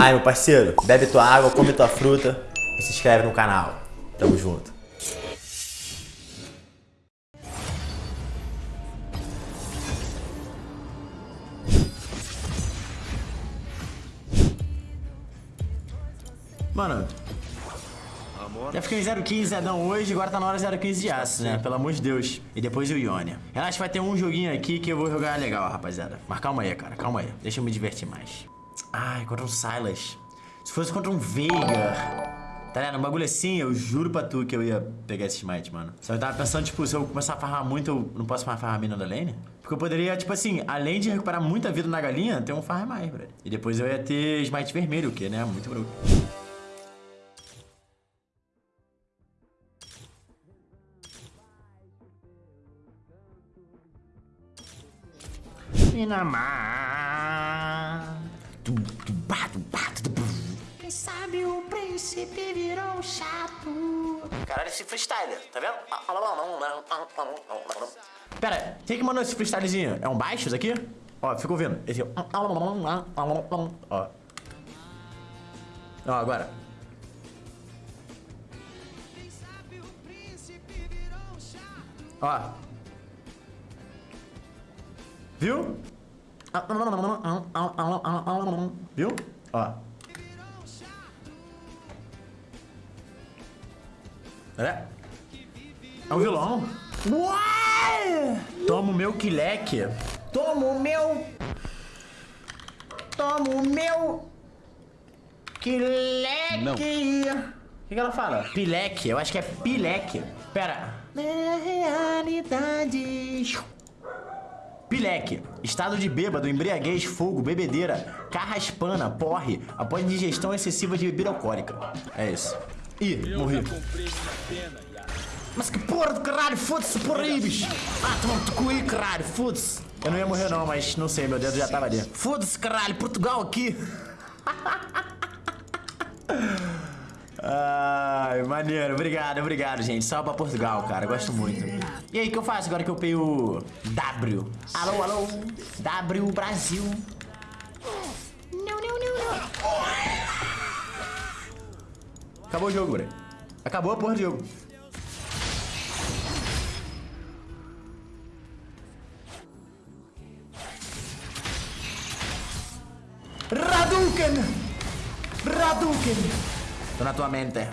Ai, meu parceiro, bebe tua água, come tua fruta e se inscreve no canal. Tamo junto. Mano, já fiquei em 015 Zedão hoje, agora tá na hora 015 de aço, né? Pelo amor de Deus. E depois o Ionia. Relaxa, vai ter um joguinho aqui que eu vou jogar legal, rapaziada. Mas calma aí, cara, calma aí. Deixa eu me divertir mais. Ai, contra um Silas. Se fosse contra um Veigar... Tá ligado? Um bagulho assim, eu juro pra tu que eu ia pegar esse smite, mano. Só eu tava pensando, tipo, se eu começar a farmar muito, eu não posso mais farmar a mina da lane? Porque eu poderia, tipo assim, além de recuperar muita vida na galinha, ter um farm mais, velho. E depois eu ia ter smite vermelho, o que, né? Muito broco. Minamar. Sabe o príncipe virou chato. Caralho, esse freestyler, tá vendo? Pera, quem que mandou esse freestylezinho? É um baixo isso aqui? Ó, fica ouvindo. Esse ó. Ó. Ó, agora. Ó. Viu? Viu? Ó. É? É um vilão. Uai! Toma o meu quileque. Toma o meu... Toma o meu... Quileque. Não. O que, que ela fala? Pileque. Eu acho que é pileque. Pera. É realidade. Pileque, estado de bêbado, embriaguez, fogo, bebedeira, carraspana, porre, após digestão excessiva de bebida alcoólica. É isso. Ih, morri. Mas que porra do caralho, foda-se, porra aí, bicho. Ah, toma no cu aí, caralho, foda-se. Eu não ia morrer não, mas não sei, meu dedo já tava ali. Foda-se, caralho, Portugal aqui. Ai, maneiro, obrigado, obrigado, gente. Salve pra Portugal, cara, gosto muito. E aí, o que eu faço agora que eu peguei o W? Alô, alô, W Brasil. Não, não, não, não. Acabou o jogo, bro. Acabou a porra do jogo. Radouken! Radouken! Tô na tua mente.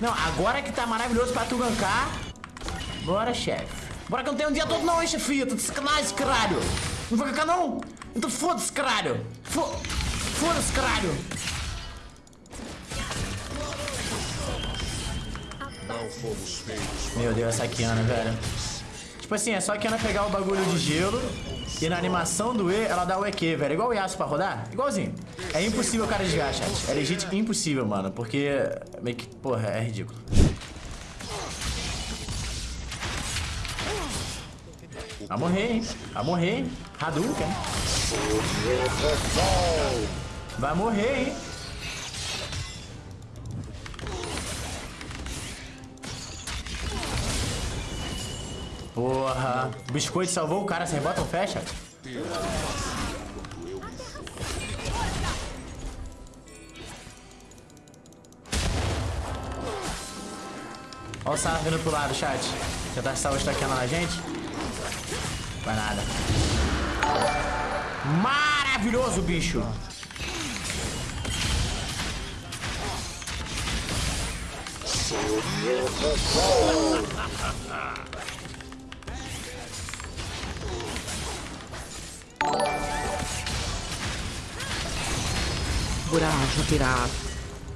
Não, agora que tá maravilhoso pra tu gankar. Bora, chefe. Bora que eu não tenho um dia todo não, hein, chefia. Tô de caralho. Não vou gankar, não? Então foda-se, caralho. Fo foda-se, caralho. Meu Deus, essa Kiana, velho. Tipo assim, é só a Kiana pegar o bagulho de gelo e na animação do E, ela dá o EQ, velho. Igual o Yasuo pra rodar. Igualzinho. É impossível o cara desviar, chat. É legit impossível, mano. Porque meio que, porra, é ridículo. Vai morrer, hein? Vai morrer, hein? Hadouken. Vai morrer, hein? Porra. O biscoito salvou o cara sem botão fecha? Olha o Sara vindo pro lado, chat. Já tá salvo estaqueando na gente? Vai nada. Maravilhoso, bicho. Pirata.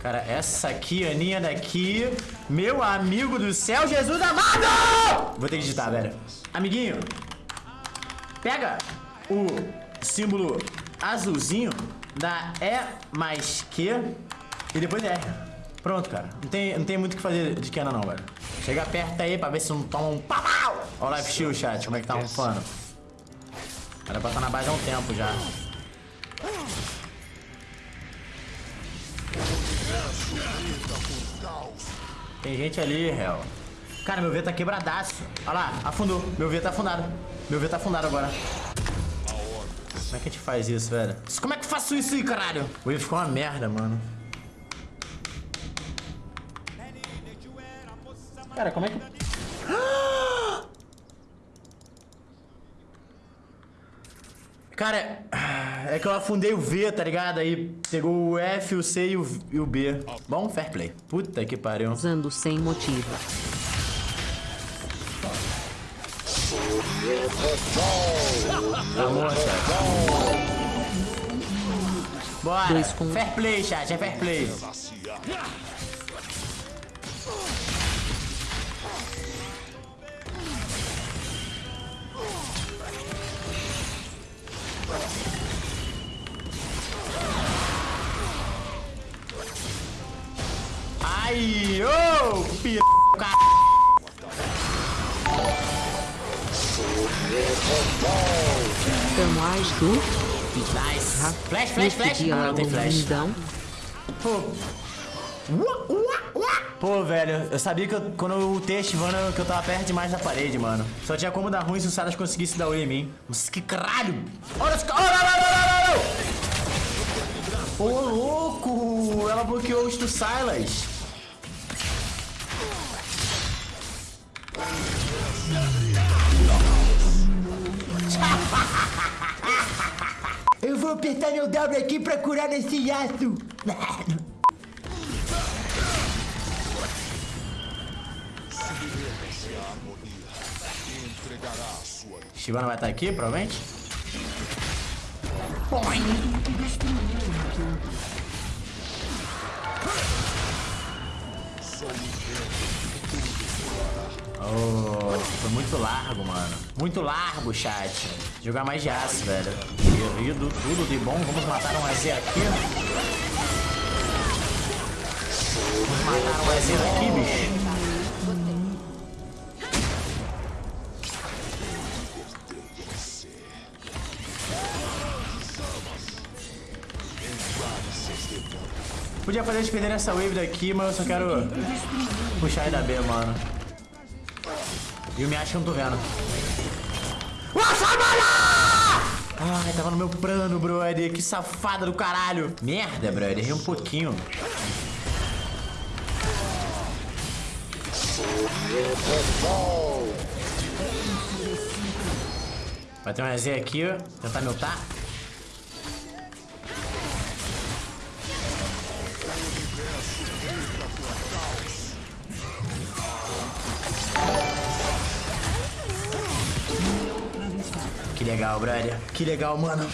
Cara, essa aqui, Aninha daqui, meu amigo do céu, Jesus amado! Vou ter que digitar, velho. Amiguinho, pega o símbolo azulzinho da E mais Q e depois R. Pronto, cara. Não tem, não tem muito o que fazer de Kena não, velho. Chega perto aí pra ver se não toma um pau. Olha o life shield, chat, como é que tá rufando. Era pra estar na base há um tempo já. Tem gente ali, réu. Cara, meu V tá quebradaço. Olha lá, afundou. Meu V tá afundado. Meu V tá afundado agora. Como é que a gente faz isso, velho? Como é que eu faço isso aí, caralho? O V ficou uma merda, mano. Cara, como é que... Cara, é que eu afundei o V, tá ligado? Aí pegou o F, o C e o, e o B. Bom, fair play. Puta que pariu. Usando sem motivo. Amor. Bora. Fair play, chat. É fair play. Ai, ô, p... Tamo as do Nice. Flash, flash, flash. dia Não, tem flash. lindão. Pô. Pô, velho, eu sabia que eu, quando eu ultei a Shyvana que eu tava perto demais da parede, mano. Só tinha como dar ruim se o Saras conseguisse dar oi em mim. Nossa, que caralho! Olha cara! Olha, olha, olha, olha, olha! Ô, louco! Ela bloqueou os do Silas. Eu vou apertar meu W aqui pra curar nesse hiato. Shivana vai estar aqui, provavelmente. Oh, foi muito largo, mano. Muito largo, chat. Jogar mais de aço, velho. Querido, tudo de bom. Vamos matar um AZ aqui. Vamos matar um AZ aqui, bicho. Podia fazer eles perderem essa wave daqui, mas eu só quero puxar ele da B, mano. E o Miachi eu não tô vendo. Nossa, mano! Ai, tava no meu plano, brother. Que safada do caralho. Merda, brother. Errei um pouquinho. Vai ter um EZ aqui, ó. Tentar me legal, brother. Que legal, mano.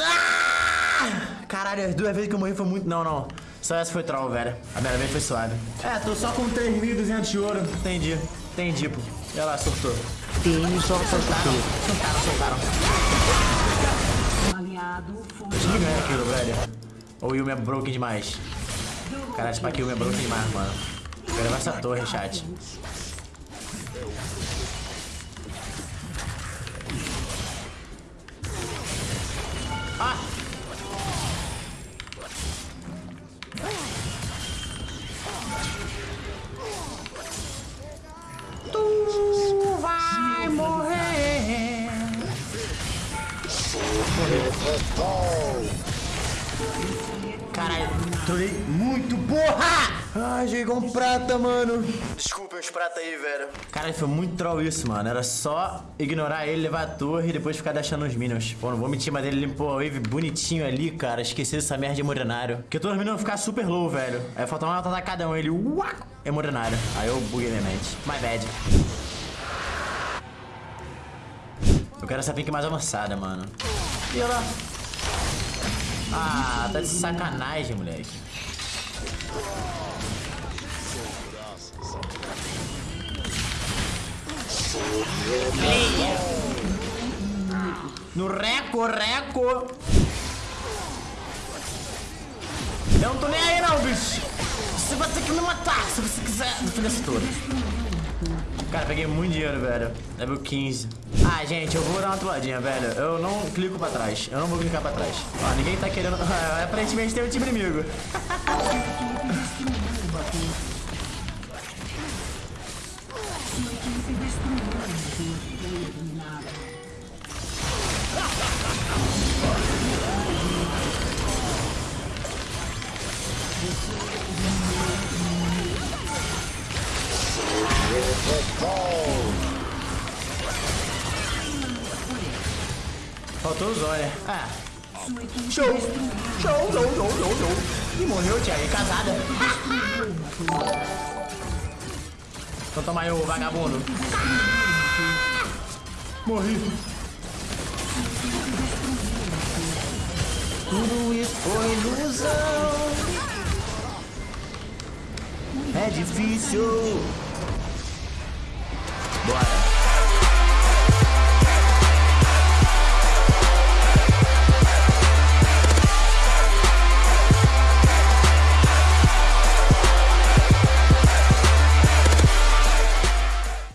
Ah! Caralho, as duas vezes que eu morri foi muito... Não, não. Só essa foi troll, velho. A primeira vez foi suave. É, tô só com 3.200 de ouro. Entendi. Entendi, pô. Olha lá, surtou. TNJJP. Soltaram, soltaram. Eu tinha que ganhar aquilo, velho. Ou o Yumi é broken demais. Caralho, esse Yumi é broken demais, mano. Vou levar essa torre, chat. Tu vai morrer. Caralho, trolei muito, porra! Ai, chegou um prata, mano. Desculpa os prata aí, velho. Caralho, foi muito troll isso, mano. Era só ignorar ele, levar a torre e depois ficar deixando os minions. Pô, não vou mentir, mas ele limpou a wave bonitinho ali, cara. Esqueci dessa merda de emorenário. Porque todos os minions vão ficar super low, velho. Aí faltou uma nota cada um. Ele, uá, emorenário. Aí eu buguei minha mente. My bad. Eu quero essa pink mais avançada, mano. E olha lá. Ah, tá de sacanagem, moleque. No reco, reco. Eu não tô nem aí não, bicho. Você vai ter que me matar se você quiser defender essa torre. Cara, peguei muito dinheiro, velho. Level 15. Ah, gente, eu vou dar uma toladinha, velho. Eu não clico pra trás. Eu não vou clicar pra trás. Ó, ninguém tá querendo... Aparentemente tem um time inimigo. Faltou o Zóia. Ah. Show! Show, show, show, show, show. E morreu, tia. E casada. Então toma aí, ô vagabundo. Morri. Tudo isso foi ilusão. É difícil. Bora.